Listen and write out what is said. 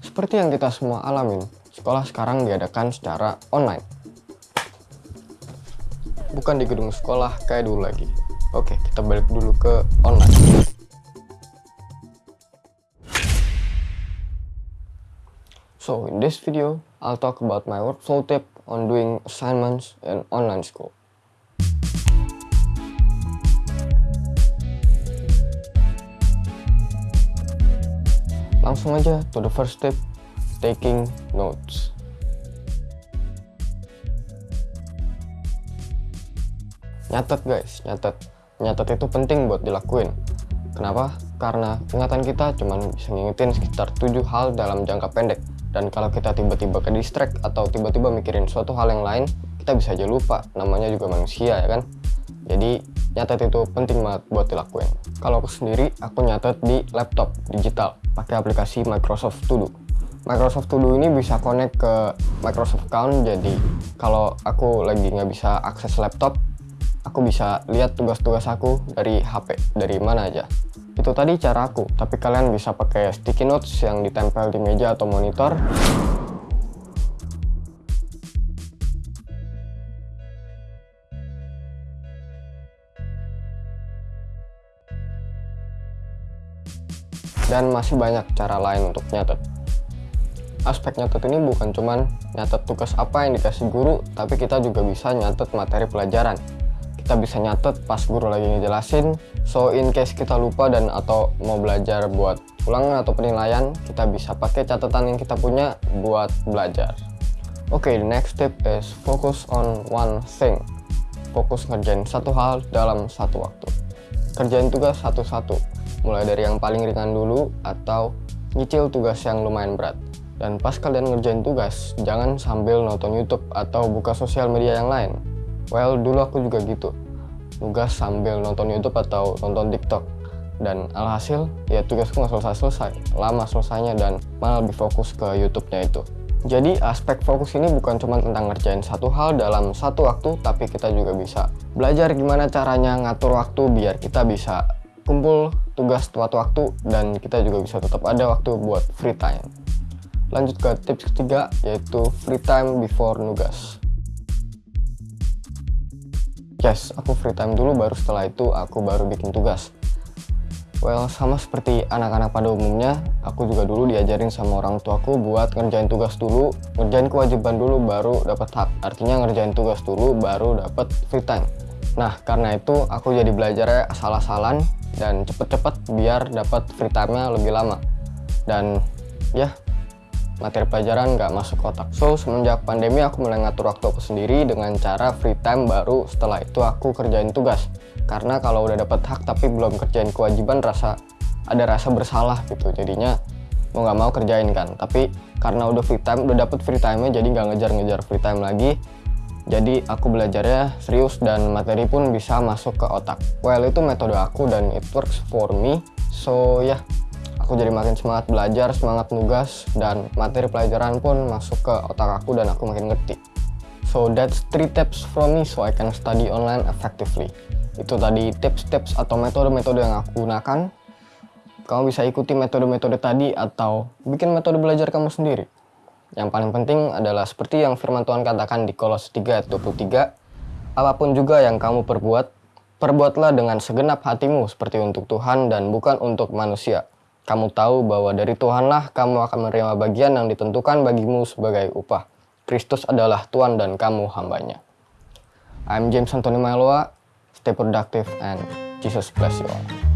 Seperti yang kita semua alamin, sekolah sekarang diadakan secara online. Bukan di gedung sekolah kayak dulu lagi. Oke, kita balik dulu ke online. So, in this video, I'll talk about my workflow tip on doing assignments in online school. Langsung aja to the first tip, taking notes. Nyatet guys, nyatet. Nyatet itu penting buat dilakuin. Kenapa? Karena ingatan kita cuma bisa ngingetin sekitar 7 hal dalam jangka pendek. Dan kalau kita tiba-tiba ke distract atau tiba-tiba mikirin suatu hal yang lain, kita bisa aja lupa. Namanya juga manusia ya kan? Jadi nyatet itu penting banget buat dilakuin. Kalau aku sendiri, aku nyatet di laptop digital pakai aplikasi Microsoft To Do. Microsoft To Do ini bisa connect ke Microsoft account, jadi kalau aku lagi nggak bisa akses laptop, aku bisa lihat tugas-tugas aku dari HP, dari mana aja. Itu tadi cara aku, tapi kalian bisa pakai sticky notes yang ditempel di meja atau monitor. Dan masih banyak cara lain untuk nyatet. Aspek nyatet ini bukan cuman nyatet tugas apa yang dikasih guru, tapi kita juga bisa nyatet materi pelajaran. Kita bisa nyatet pas guru lagi ngejelasin so in case kita lupa dan atau mau belajar buat ulangan atau penilaian kita bisa pakai catatan yang kita punya buat belajar. Oke okay, next step is focus on one thing. Fokus ngerjain satu hal dalam satu waktu. Kerjain tugas satu-satu mulai dari yang paling ringan dulu atau nyicil tugas yang lumayan berat dan pas kalian ngerjain tugas jangan sambil nonton YouTube atau buka sosial media yang lain Well, dulu aku juga gitu. Tugas sambil nonton YouTube atau nonton TikTok. Dan alhasil, ya tugasku nggak selesai-selesai. Lama selesainya dan malah lebih fokus ke YouTube-nya itu. Jadi aspek fokus ini bukan cuma tentang ngerjain satu hal dalam satu waktu, tapi kita juga bisa belajar gimana caranya ngatur waktu biar kita bisa kumpul tugas tepat waktu dan kita juga bisa tetap ada waktu buat free time. Lanjut ke tips ketiga yaitu free time before nugas. Yes, aku free time dulu baru setelah itu aku baru bikin tugas. Well, sama seperti anak-anak pada umumnya, aku juga dulu diajarin sama orang tuaku buat ngerjain tugas dulu, ngerjain kewajiban dulu baru dapat hak. Artinya ngerjain tugas dulu baru dapat free time. Nah, karena itu aku jadi belajarnya asal-asalan dan cepet-cepet biar dapat free time-nya lebih lama. Dan ya, materi pelajaran nggak masuk kotak. So, semenjak pandemi aku mulai ngatur waktu aku sendiri dengan cara free time baru setelah itu aku kerjain tugas. Karena kalau udah dapat hak tapi belum kerjain kewajiban rasa ada rasa bersalah gitu. Jadinya mau nggak mau kerjain kan. Tapi karena udah free time, udah dapet free time-nya jadi nggak ngejar-ngejar free time lagi. Jadi aku belajarnya serius dan materi pun bisa masuk ke otak. Well itu metode aku dan it works for me. So ya yeah, aku jadi makin semangat belajar, semangat nugas, dan materi pelajaran pun masuk ke otak aku dan aku makin ngerti. So that's three tips from me so I can study online effectively. Itu tadi tips-tips atau metode-metode yang aku gunakan. Kamu bisa ikuti metode-metode tadi atau bikin metode belajar kamu sendiri. Yang paling penting adalah seperti yang firman Tuhan katakan di Kolos 3 ayat 23, apa pun juga yang kamu perbuat, perbuatlah dengan segenap hatimu seperti untuk Tuhan dan bukan untuk manusia kamu tahu bahwa dari Tuhanlah kamu akan menerima bagian yang ditentukan bagimu sebagai upah. Kristus adalah Tuhan dan kamu hambanya. I'm James Anthony Mailoa. Stay productive and Jesus bless you all.